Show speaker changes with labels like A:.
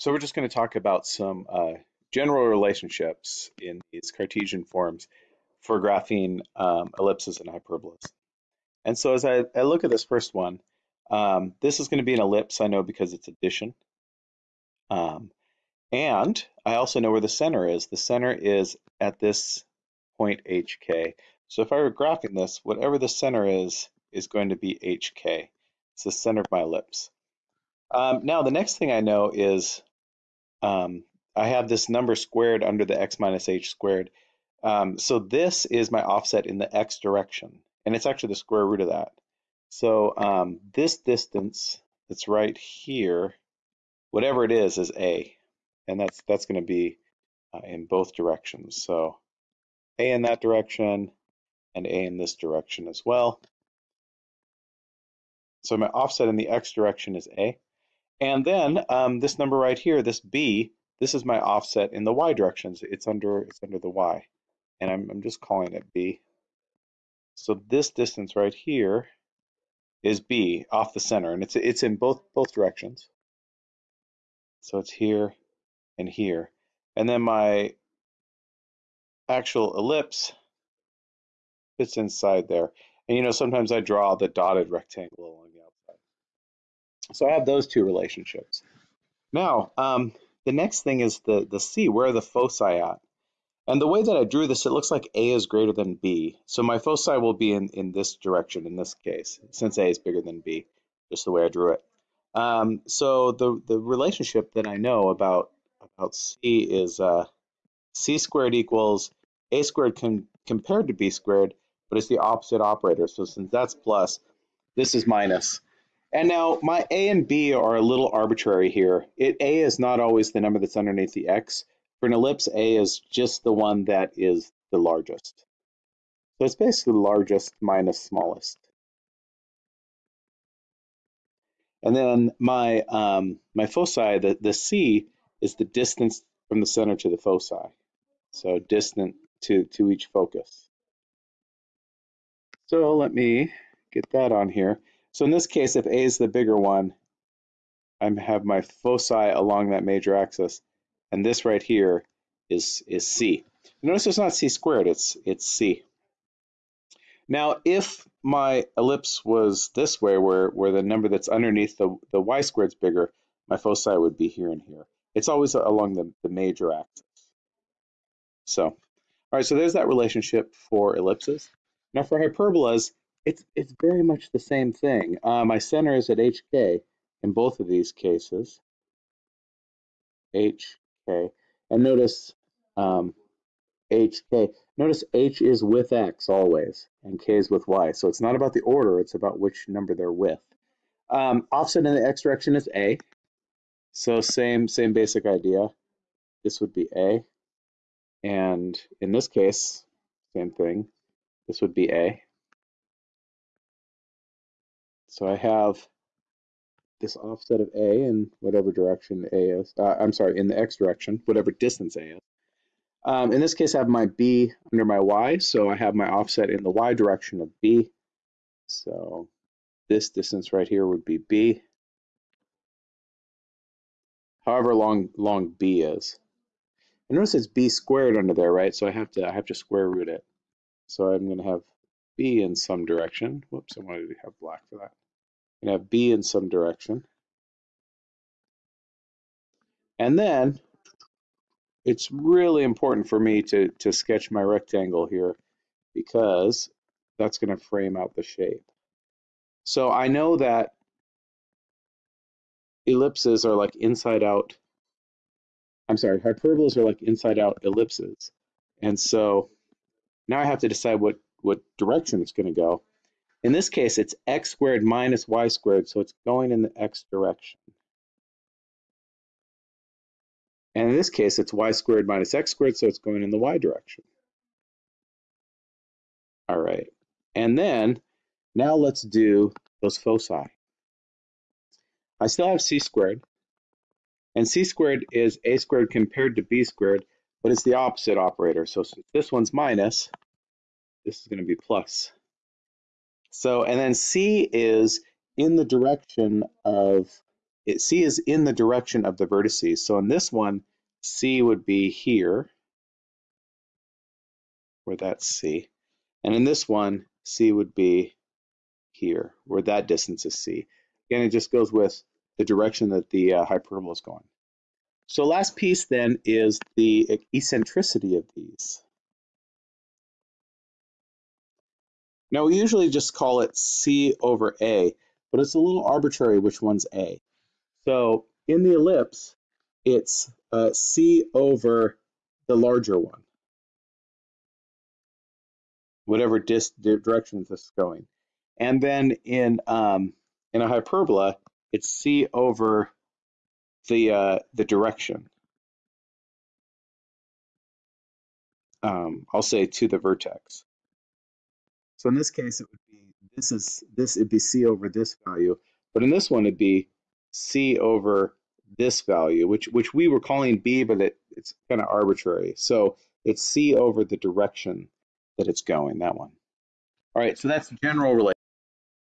A: So we're just going to talk about some uh, general relationships in these Cartesian forms for graphing um, ellipses and hyperbolas. And so as I, I look at this first one, um, this is going to be an ellipse, I know because it's addition. Um, and I also know where the center is. The center is at this point HK. So if I were graphing this, whatever the center is, is going to be HK. It's the center of my ellipse. Um, now the next thing I know is um, I have this number squared under the x minus h squared. Um, so this is my offset in the x direction, and it's actually the square root of that. So um, this distance that's right here, whatever it is, is a, and that's that's going to be uh, in both directions. So a in that direction and a in this direction as well. So my offset in the x direction is a. And then um, this number right here, this b, this is my offset in the y directions. It's under it's under the y, and I'm I'm just calling it b. So this distance right here is b off the center, and it's it's in both both directions. So it's here and here, and then my actual ellipse fits inside there. And you know sometimes I draw the dotted rectangle along the. So I have those two relationships. Now, um, the next thing is the, the C, where are the foci at? And the way that I drew this, it looks like A is greater than B. So my foci will be in, in this direction in this case, since A is bigger than B, just the way I drew it. Um, so the, the relationship that I know about, about C is uh, C squared equals A squared compared to B squared, but it's the opposite operator. So since that's plus, this is minus. And now my A and B are a little arbitrary here. It, A is not always the number that's underneath the X. For an ellipse, A is just the one that is the largest. So it's basically largest minus smallest. And then my um, my foci, the, the C, is the distance from the center to the foci. So distant to, to each focus. So let me get that on here. So in this case, if A is the bigger one, I have my foci along that major axis, and this right here is, is C. Notice it's not C squared, it's, it's C. Now, if my ellipse was this way, where, where the number that's underneath the, the y squared is bigger, my foci would be here and here. It's always along the, the major axis. So, all right, so there's that relationship for ellipses. Now for hyperbolas, it's, it's very much the same thing. Uh, my center is at HK in both of these cases. HK. And notice um, HK. Notice H is with X always, and K is with Y. So it's not about the order, it's about which number they're with. Um, offset in the X direction is A. So same, same basic idea. This would be A. And in this case, same thing. This would be A. So I have this offset of A in whatever direction A is. Uh, I'm sorry, in the X direction, whatever distance A is. Um, in this case, I have my B under my Y, so I have my offset in the Y direction of B. So this distance right here would be B. However long long B is. And notice it's B squared under there, right? So I have to I have to square root it. So I'm going to have B in some direction. Whoops, I wanted to have black for that. I'm have B in some direction. And then it's really important for me to, to sketch my rectangle here because that's going to frame out the shape. So I know that ellipses are like inside out. I'm sorry, hyperbolas are like inside out ellipses. And so now I have to decide what, what direction it's going to go. In this case, it's x squared minus y squared, so it's going in the x direction. And in this case, it's y squared minus x squared, so it's going in the y direction. All right. And then, now let's do those foci. I still have c squared. And c squared is a squared compared to b squared, but it's the opposite operator. So since this one's minus, this is going to be plus. So, and then C is in the direction of it, C is in the direction of the vertices. So in this one, C would be here, where that's C. And in this one, C would be here, where that distance is C. Again, it just goes with the direction that the uh, hyperbola is going. So last piece then is the eccentricity of these. Now we usually just call it C over A, but it's a little arbitrary which one's A. So in the ellipse, it's uh, C over the larger one, whatever dis direction this is going. And then in um, in a hyperbola, it's C over the uh, the direction. Um, I'll say to the vertex. So in this case, it would be this is this it'd be C over this value, but in this one it'd be C over this value, which which we were calling B, but it, it's kind of arbitrary. So it's C over the direction that it's going, that one. All right, so that's general relation.